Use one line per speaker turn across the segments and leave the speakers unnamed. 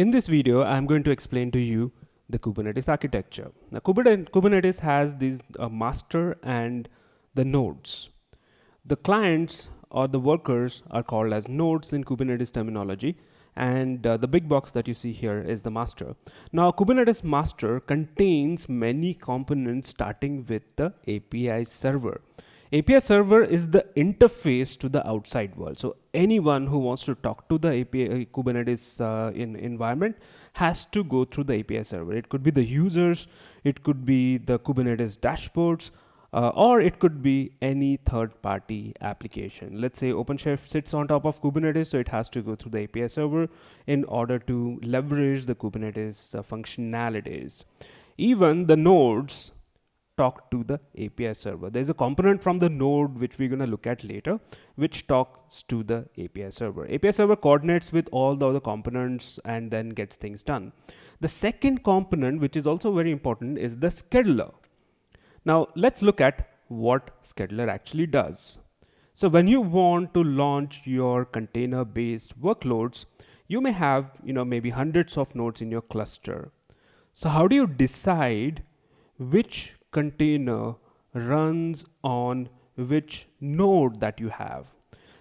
In this video, I'm going to explain to you the Kubernetes architecture. Now, Kubernetes has these uh, master and the nodes. The clients or the workers are called as nodes in Kubernetes terminology and uh, the big box that you see here is the master. Now Kubernetes master contains many components starting with the API server. API server is the interface to the outside world. So anyone who wants to talk to the API uh, Kubernetes uh, in environment has to go through the API server. It could be the users, it could be the Kubernetes dashboards, uh, or it could be any third party application. Let's say OpenShift sits on top of Kubernetes, so it has to go through the API server in order to leverage the Kubernetes uh, functionalities. Even the nodes talk to the API server. There's a component from the node which we're going to look at later, which talks to the API server. API server coordinates with all the other components and then gets things done. The second component, which is also very important, is the scheduler. Now let's look at what scheduler actually does. So when you want to launch your container based workloads, you may have, you know, maybe hundreds of nodes in your cluster. So how do you decide which container runs on which node that you have.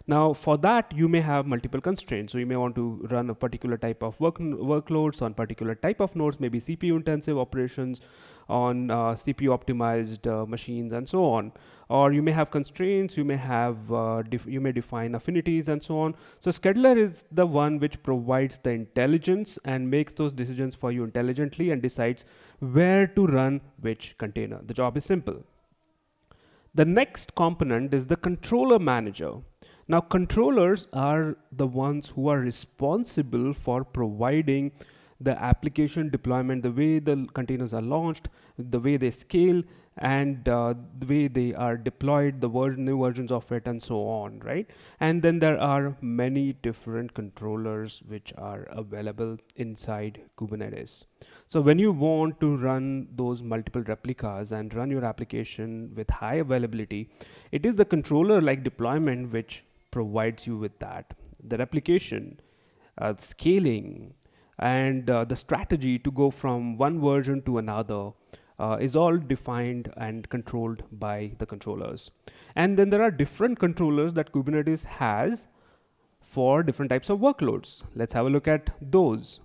Now for that you may have multiple constraints. So you may want to run a particular type of work workloads on particular type of nodes, maybe CPU intensive operations on uh, CPU optimized uh, machines and so on. Or you may have constraints, you may have, uh, you may define affinities and so on. So scheduler is the one which provides the intelligence and makes those decisions for you intelligently and decides where to run which container. The job is simple. The next component is the controller manager. Now controllers are the ones who are responsible for providing the application deployment, the way the containers are launched, the way they scale, and uh, the way they are deployed, the version, new versions of it, and so on, right? And then there are many different controllers which are available inside Kubernetes. So when you want to run those multiple replicas and run your application with high availability, it is the controller like deployment which provides you with that. The replication, uh, scaling, and uh, the strategy to go from one version to another uh, is all defined and controlled by the controllers. And then there are different controllers that Kubernetes has for different types of workloads. Let's have a look at those.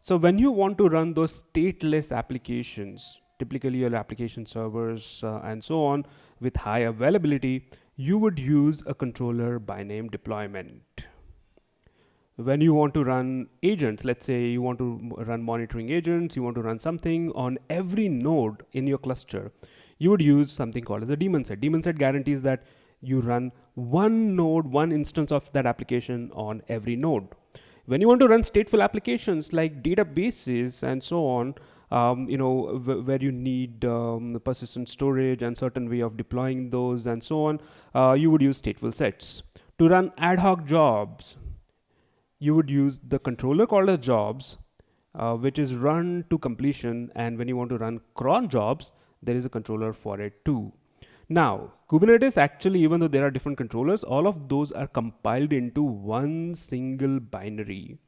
So when you want to run those stateless applications, typically your application servers uh, and so on with high availability, you would use a controller by name deployment when you want to run agents, let's say you want to run monitoring agents, you want to run something on every node in your cluster, you would use something called as a daemon set. Daemon set guarantees that you run one node, one instance of that application on every node. When you want to run stateful applications like databases and so on, um, you know, where you need um, persistent storage and certain way of deploying those and so on, uh, you would use stateful sets. To run ad hoc jobs, you would use the controller called as jobs, uh, which is run to completion. And when you want to run cron jobs, there is a controller for it too. Now, Kubernetes actually, even though there are different controllers, all of those are compiled into one single binary.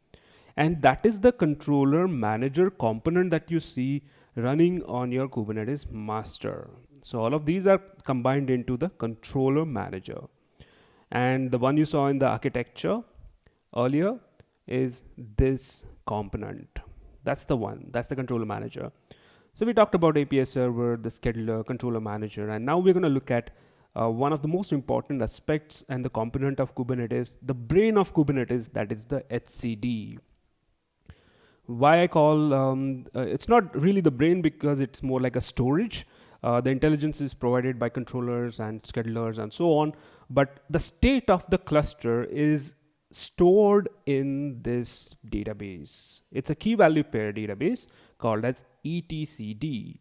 And that is the controller manager component that you see running on your Kubernetes master. So all of these are combined into the controller manager. And the one you saw in the architecture earlier is this component. That's the one, that's the controller manager. So we talked about API server, the scheduler, controller manager, and now we're going to look at uh, one of the most important aspects and the component of Kubernetes, the brain of Kubernetes, that is the etcd. Why I call, um, uh, it's not really the brain because it's more like a storage. Uh, the intelligence is provided by controllers and schedulers and so on, but the state of the cluster is stored in this database. It's a key value pair database called as etcd,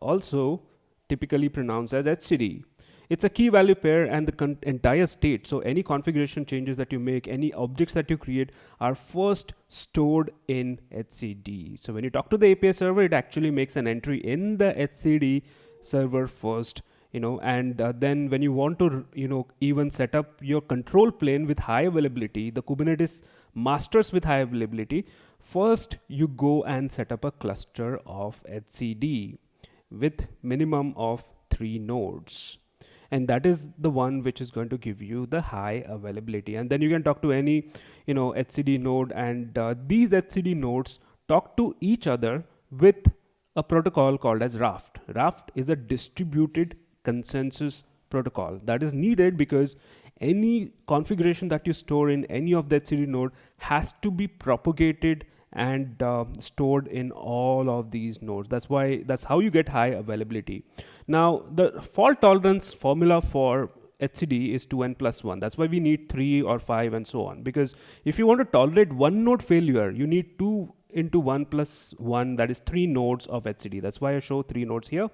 also typically pronounced as etcd. It's a key value pair and the entire state. So any configuration changes that you make, any objects that you create are first stored in etcd. So when you talk to the API server, it actually makes an entry in the etcd server first you know and uh, then when you want to you know even set up your control plane with high availability the kubernetes masters with high availability First, you go and set up a cluster of etcd with minimum of three nodes and that is the one which is going to give you the high availability and then you can talk to any you know etcd node and uh, these etcd nodes talk to each other with a protocol called as Raft. Raft is a distributed consensus protocol that is needed because any configuration that you store in any of the etcd node has to be propagated and uh, stored in all of these nodes. That's why that's how you get high availability. Now the fault tolerance formula for etcd is 2n plus 1 that's why we need 3 or 5 and so on. Because if you want to tolerate one node failure you need 2 into 1 plus 1 that is 3 nodes of etcd that's why I show 3 nodes here.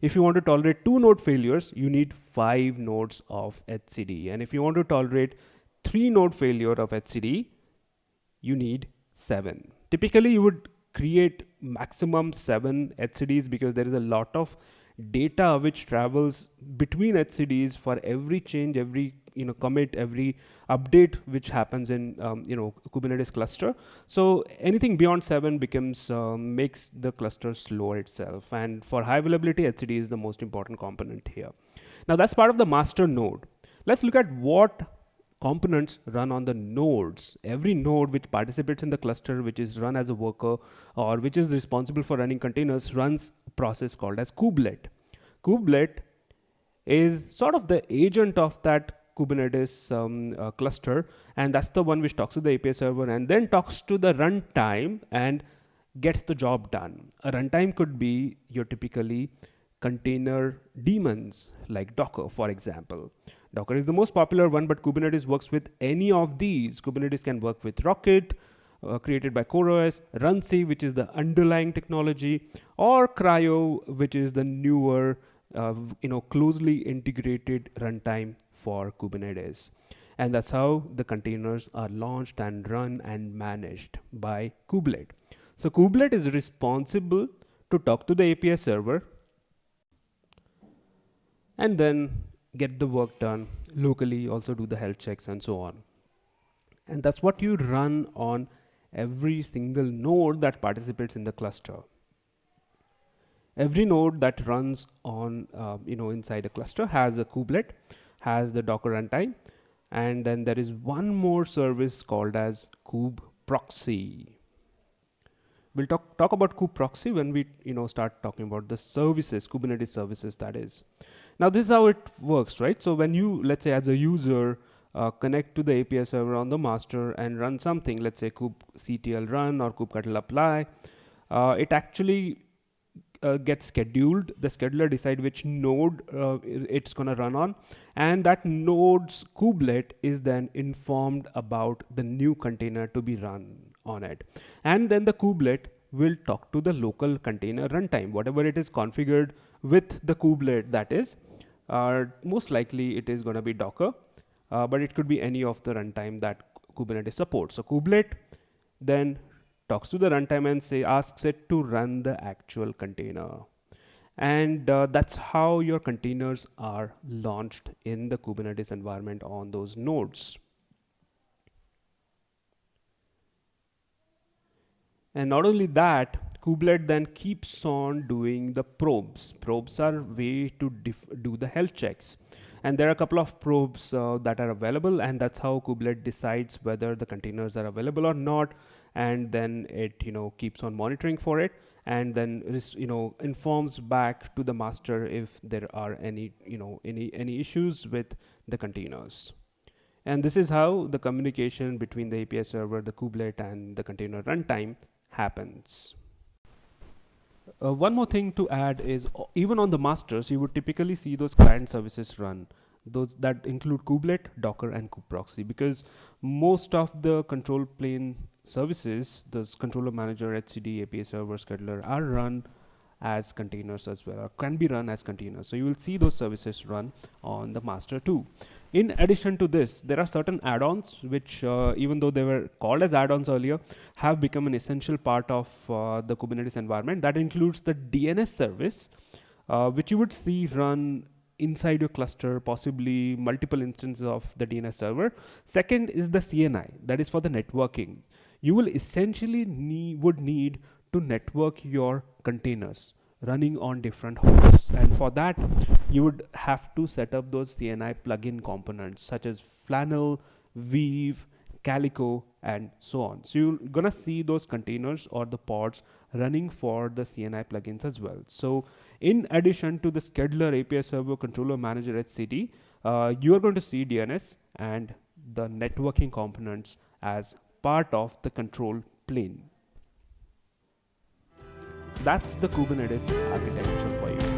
If you want to tolerate 2 node failures you need 5 nodes of etcd and if you want to tolerate 3 node failure of etcd you need 7 typically you would create maximum seven etcds because there is a lot of data which travels between etcds for every change, every you know commit, every update which happens in um, you know Kubernetes cluster. So anything beyond seven becomes um, makes the cluster slow itself. And for high availability, etcd is the most important component here. Now that's part of the master node. Let's look at what components run on the nodes. Every node which participates in the cluster, which is run as a worker or which is responsible for running containers runs a process called as kubelet. Kubelet is sort of the agent of that Kubernetes um, uh, cluster and that's the one which talks to the API server and then talks to the runtime and gets the job done. A runtime could be your typically container daemons like Docker for example Docker is the most popular one, but Kubernetes works with any of these. Kubernetes can work with Rocket, uh, created by CoreOS, Runc, which is the underlying technology, or CRI-O, which is the newer, uh, you know, closely integrated runtime for Kubernetes. And that's how the containers are launched and run and managed by Kubelet. So Kubelet is responsible to talk to the API server and then get the work done locally, also do the health checks and so on. And that's what you run on every single node that participates in the cluster. Every node that runs on, uh, you know, inside a cluster has a kubelet, has the Docker runtime, and then there is one more service called as kube proxy. We'll talk, talk about kube proxy when we, you know, start talking about the services, Kubernetes services that is. Now this is how it works, right? So when you, let's say as a user, uh, connect to the API server on the master and run something, let's say kubectl run or kubectl apply, uh, it actually uh, gets scheduled. The scheduler decide which node uh, it's gonna run on, and that node's kubelet is then informed about the new container to be run on it, and then the kubelet will talk to the local container runtime, whatever it is configured with the kubelet that is. Uh, most likely it is going to be Docker, uh, but it could be any of the runtime that Kubernetes supports. So kubelet then talks to the runtime and say asks it to run the actual container. And uh, that's how your containers are launched in the Kubernetes environment on those nodes. And not only that, Kubelet then keeps on doing the probes. Probes are way to do the health checks. And there are a couple of probes uh, that are available and that's how Kubelet decides whether the containers are available or not. And then it, you know, keeps on monitoring for it and then, you know, informs back to the master if there are any, you know, any, any issues with the containers. And this is how the communication between the API server, the kubelet and the container runtime happens. Uh, one more thing to add is even on the masters, you would typically see those client services run. Those that include kubelet, Docker, and kubeproxy because most of the control plane services, those controller manager, etcd, API server, scheduler are run as containers as well or can be run as containers. So you will see those services run on the master too. In addition to this, there are certain add-ons which, uh, even though they were called as add-ons earlier, have become an essential part of uh, the Kubernetes environment. That includes the DNS service, uh, which you would see run inside your cluster, possibly multiple instances of the DNS server. Second is the CNI, that is for the networking. You will essentially need, would need to network your containers running on different hosts and for that you would have to set up those CNI plugin components such as Flannel, Weave, Calico and so on. So you're gonna see those containers or the pods running for the CNI plugins as well. So in addition to the scheduler API server controller manager etcd, uh, you are going to see DNS and the networking components as part of the control plane. That's the Kubernetes architecture for you.